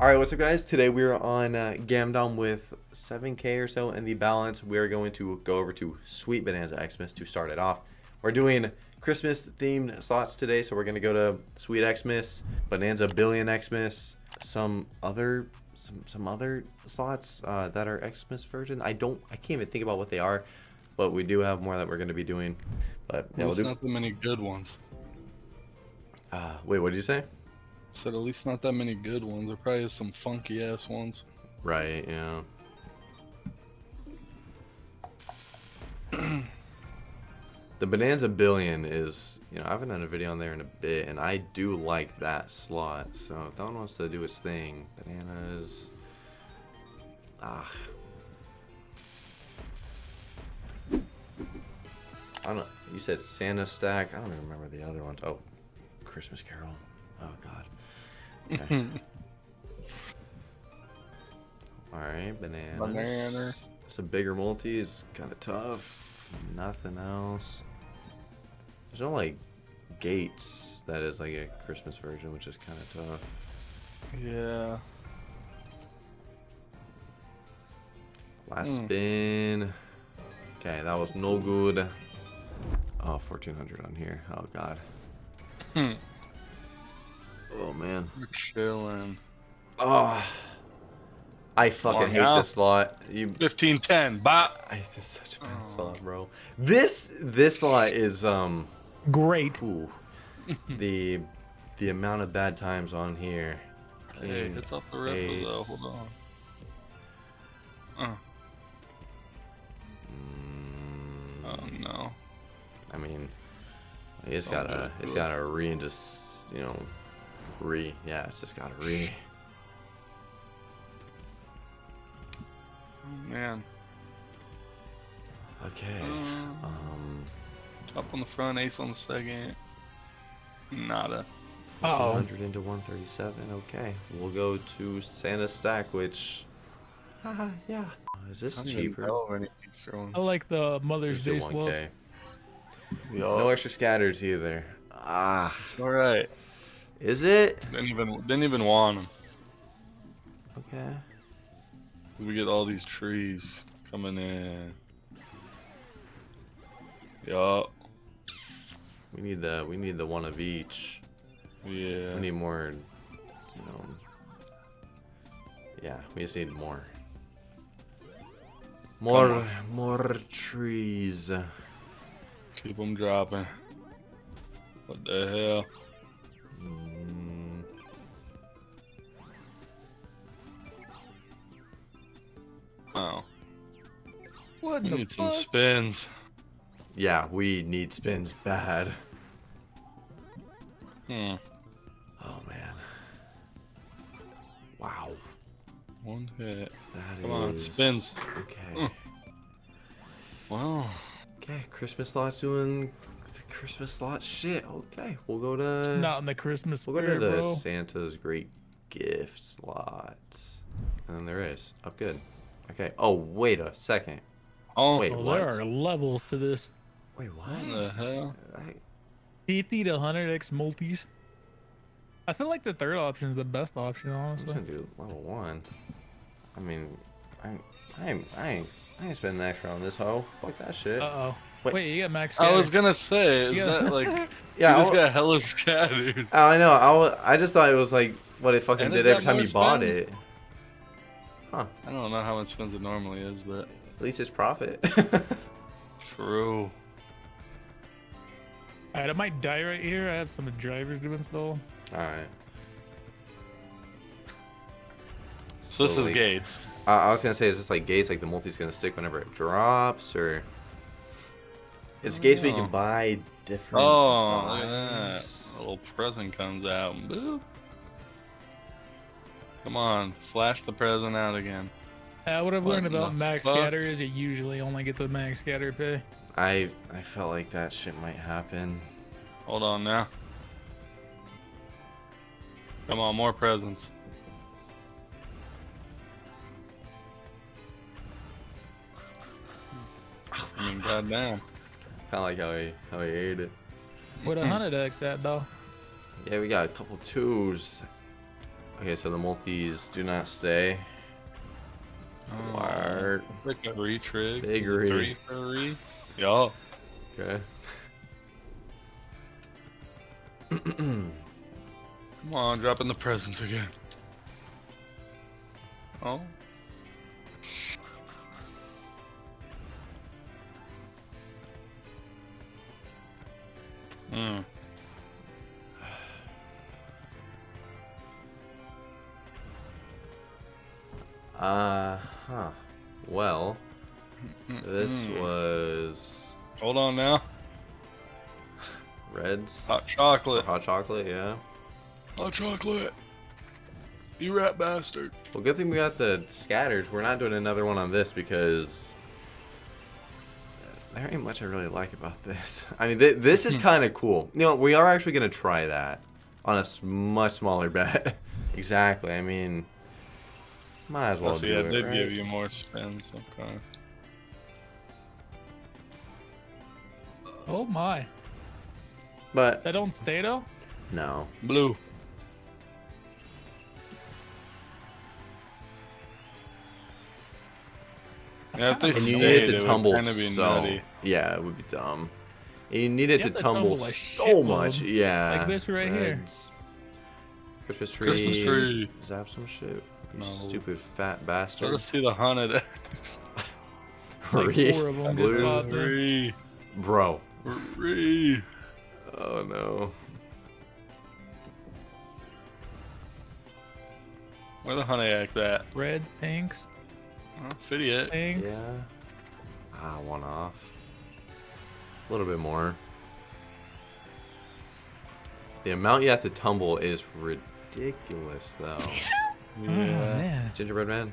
Alright, what's up guys? Today we're on uh, Gamdom with 7k or so in the balance. We're going to go over to Sweet Bonanza Xmas to start it off. We're doing Christmas themed slots today, so we're going to go to Sweet Xmas, Bonanza Billion Xmas, some other some some other slots uh, that are Xmas version. I don't I can't even think about what they are, but we do have more that we're going to be doing. But yeah, Well, do. not that many good ones. Uh, wait, what did you say? Said at least not that many good ones. There probably is some funky ass ones. Right, yeah. the Bonanza Billion is, you know, I haven't done a video on there in a bit, and I do like that slot. So if that one wants to do its thing, bananas. Ah. I don't. You said Santa Stack. I don't even remember the other ones. Oh, Christmas Carol. Oh, God. Alright, bananas. Banana. Some bigger multi is kind of tough. Nothing else. There's no like gates that is like a Christmas version, which is kind of tough. Yeah. Last Hmm. spin. Okay, that was no good. Oh, 1400 on here. Oh god. Hmm. Oh man. We're chilling. Oh. I fucking hate now. this lot. You 1510. Bop. I this is such a bad Oh. slot, bro. This this slot is um Great. ooh, the the amount of bad times on here. Hey, King, it's off the rifle though. Hold on. Uh, Mm, oh no. I mean, it's Don't gotta it's gotta re and just you know re. Yeah, it's just gotta re. Oh, man. Okay. Um, Um, top on the front, ace on the second. Nada. Uh oh. 100 into 137. Okay, we'll go to Santa Stack, which. Haha, yeah. Uh, Is this I don't even cheaper? know any extra ones. I like the Mother's Day swells. 1K. No extra scatters either. Ah, It's all right. Is it? Didn't even didn't even want them. Okay. We get all these trees coming in. Yup. We need the we need the one of each. Yeah. We need more. You know. Yeah, we just need more. More, more trees. Keep them dropping. What the hell? What we the need some spins. yeah, we need spins bad. Hmm. Oh man. Wow. One hit. That Come on, spins. Okay. Mm. Wow. Okay, Christmas slot's doing the Christmas slot shit. Okay, we'll go to. It's not in the Christmas We'll go to the bro. Santa's Great Gift slot. And then there is. Up good. Okay. Oh, wait a second. Oh, Wait. Oh, what? there are levels to this. Wait, what? what the hell? I, 50 to 100x multis. I feel like the third option is the best option, honestly. I'm gonna do level one. I mean, I, I ain't, I ain't, I ain't spending extra on this hoe. Fuck that shit. Uh oh. Wait. Wait. you got max. I was gonna say, is You that got- like yeah, you I, just wa- got hella scatters? oh, I know. I, I just thought it was like what it fucking And did every time more you bought spend? it. I don't know how much spins it normally is, but At least it's profit. true. Alright, I might die right here. I have some drivers to install. All right. So this So, is Gates. Uh, I was gonna say, is this like gates? Like the multi's gonna stick whenever it drops, or it's gates where you can buy different. Oh, look at that. A little present comes out. Boop. Come on, flash the present out again. Uh, what I've What learned about max fuck? scatter is you usually only get the max scatter pay. I I felt like that shit might happen. Hold on now. Come on, more presents. I mean, goddamn. Kind of like how he how he ate it. What a hundred X at though. Yeah, we got a couple twos. Okay, so the multis do not stay. Oh, Word. Like a retrig. Big re. Three for re. Yo. Okay. Come on, dropping the presents again. Oh. Hmm. Uh huh. Well, this Mm-mm. was Hold on now. Reds. Hot chocolate. Hot chocolate, yeah. Hot chocolate. You rat bastard. Well, good thing we got the scatters. We're not doing another one on this because there ain't much I really like about this. I mean, th- this is kind of cool. You know, we are actually gonna try that on a much smaller bet. exactly. I mean, might as well Oh, so do yeah, it. did right? give you more spins. Okay. Oh my. But That don't stay though? no. Blue. Yeah, if they And you stayed, need it it to would tumble kinda be so. nutty. Yeah, it would be dumb. And you need it You to have to tumble, tumble a so much. Yeah. like this right here. Christmas tree. Christmas tree. Zap some shit. You No. stupid fat bastard. Let's see the hunted eggs. Like Re- four of them just blue. popped in. Re. Bro. Re. Oh no. Where the honey eggs at? Reds, pinks, Oh, fitty it. pinks. Yeah. Ah, one off. A little bit more. The amount you have to tumble is ridiculous, though. Oh, man. Gingerbread man.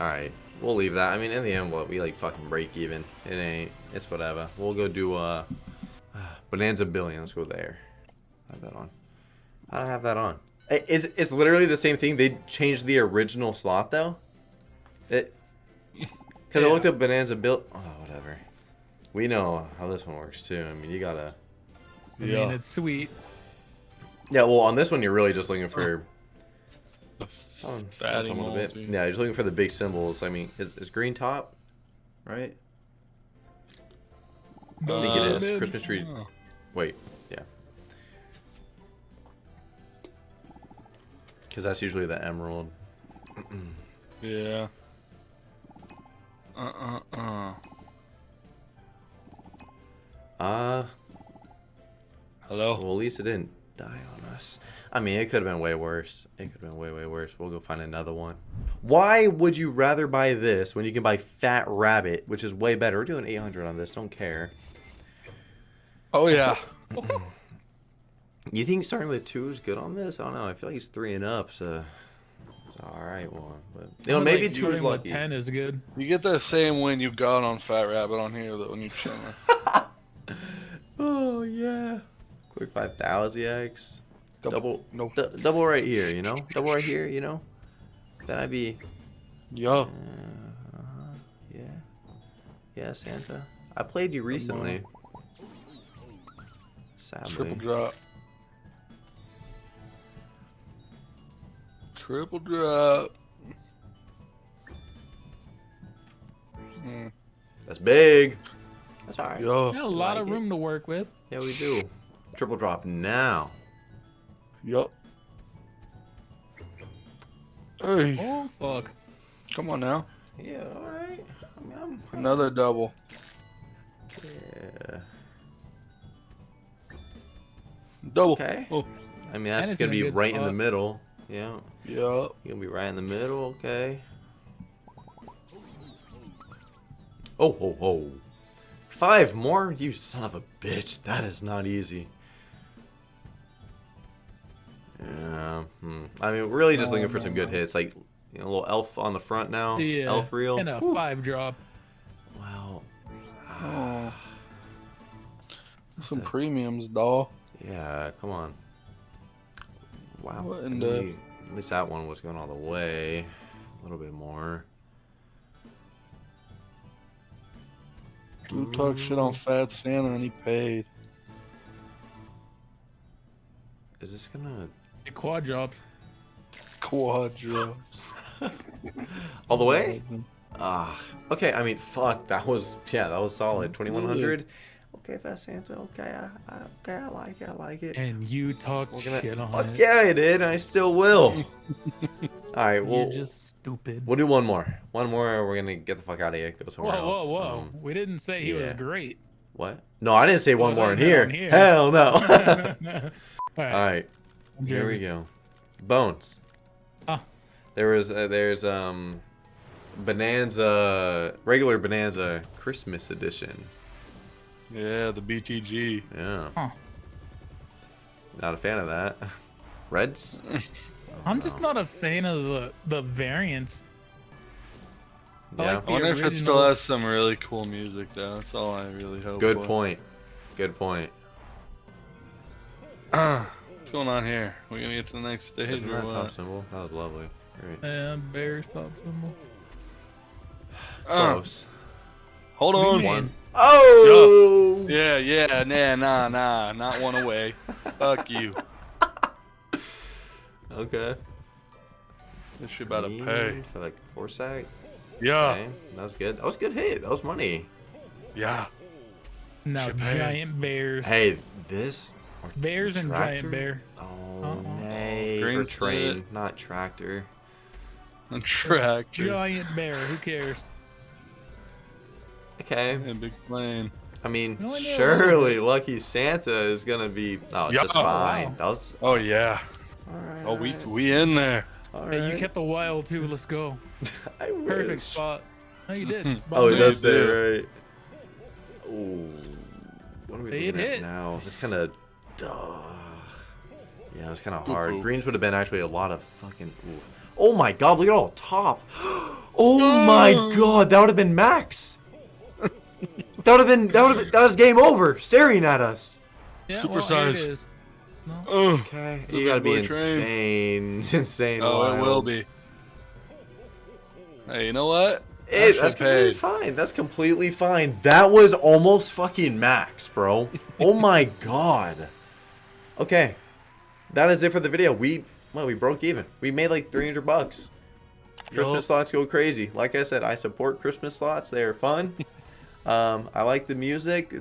All right, we'll leave that. I mean, in the end, what we like fucking break even. It ain't. It's whatever. We'll go do uh, Bonanza Billion. Let's go there. Have that on. I don't have that on. I- Is it's literally the same thing. They changed the original slot though. It. Because I Yeah. looked up Bonanza Bill. Oh, whatever. We know how this one works too. I mean, you gotta. I Yeah. mean, it's sweet. Yeah, well, on this one, you're really just looking for. The Oh, a little bit. moldy. Yeah, you're just looking for the big symbols. I mean, is, is green top, right? I think it Uh, is. Christmas tree. Oh. Wait, yeah. Because that's usually the emerald. Yeah. Uh uh uh. Uh, Hello. well, at least it didn't die on us. I mean, it could have been way worse. It could have been way, way worse. We'll go find another one. Why would you rather buy this when you can buy Fat Rabbit, which is way better? We're doing 800 on this. Don't care. Oh yeah. You think starting with two is good on this? I don't know. I feel like he's three and up, so it's all right one. But you know, I maybe like two is starting lucky. Ten is good. You get the same win you got on Fat Rabbit on here that when you chilling. Oh yeah. Quick five thousand X. Double, Nope. du- double right here. You know, double right here. You know, then I'd be. Yo. Uh, uh-huh, yeah. Yeah, Santa. I played you recently. Sadly. Triple drop. Triple drop. Mm, That's big. That's alright. yeah. Got a lot like of it. room to work with. Yeah, we do. Triple drop now. Yup. Hey, Oh fuck. come on now. Yeah, alright. I'm, I'm, Another double. yeah. Double. Okay. Oh, I mean, that's gonna be good right in the middle. Yeah. yeah. You're gonna be right in the middle, okay. Oh, ho, ho. Five more? You son of a bitch. That is not easy. Yeah. Hmm. I mean, we're really just No, looking for no, some good no. hits. Like, you know, a little elf on the front now. Yeah. Elf reel. And a Whew. five drop. Wow. Oh. Some premiums, doll. Yeah, come on. Wow. What in the- At least that one was going all the way. A little bit more. Dude talk shit on Fat Santa and he paid. Is this gonna? The quad drops. All the way? Ah, okay. I mean, fuck. That was yeah, that was solid. Twenty one hundred. Okay, Fat Santa. Okay, I, I, okay, I like it. I like it. And you talk We're gonna. shit on Fuck it. yeah, I did. I still will. All right, Well, You're just stupid. we'll do one more. One more. We're gonna get the fuck out of here. Go Whoa, somewhere whoa, else. whoa! Um, we didn't say he was great. what? No, I didn't say one Well, more in here. here. Hell no. All right, All right, here we go. Bones. Ah. There was uh, there's um Bonanza regular Bonanza Christmas edition. Yeah, the BTG. Yeah. Huh. Not a fan of that. Reds? I'm just not a fan of the the variants. I Yeah. like I wonder if it still has some really cool music though. That's all I really hope. Good for. point. Good point. What's going on here? We're gonna get to the next stage Isn't or that top symbol? That was lovely. Great. And Bears top symbol. Uh, Close. hold What do you on. One. Oh! Yeah, yeah, nah, nah, nah, not one away. Fuck you. Okay. This shit about to pay. For like four sack. Yeah, Okay. That was good. That was a good hit. That was money. yeah. Now giant bears. Hey, this. Or Bears and giant bear. Oh, Uh-uh. nay. Green train, set. not tractor. A tractor Giant bear. Who cares? Okay. and big plane. I mean, No, I surely Lucky Santa is gonna be. Oh, Yeah. just Oh, fine. wow. That was. Oh yeah. Alright. Oh, we we in there. Hey, you kept the wild too. Let's go. I wish. Perfect spot. No, you did. Spot Oh, it does You say right. Ooh. What are we Hey, looking it at now? It's kind of. Yeah, it's kind of Poo-poo. hard. Greens would have been actually a lot of fucking. Ooh. Oh my god! Look at all the top. Oh my god! That would have been max. that would have been. That would have. That was game over. Staring at us. Yeah, Super well, size. No. Okay. It's You gotta be big boy train. insane. Insane. oh, it will be. Hey, you know what? It, Actually that's completely fine. That's completely fine. That was almost fucking max, bro. oh my god. Okay. That is it for the video. We well, we broke even. We made like 300 bucks. Christmas slots go crazy. Like I said, I support Christmas slots. They are fun. um, I like the music.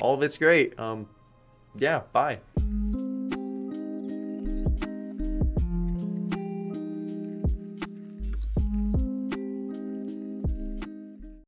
All of it's great. Um, yeah, bye.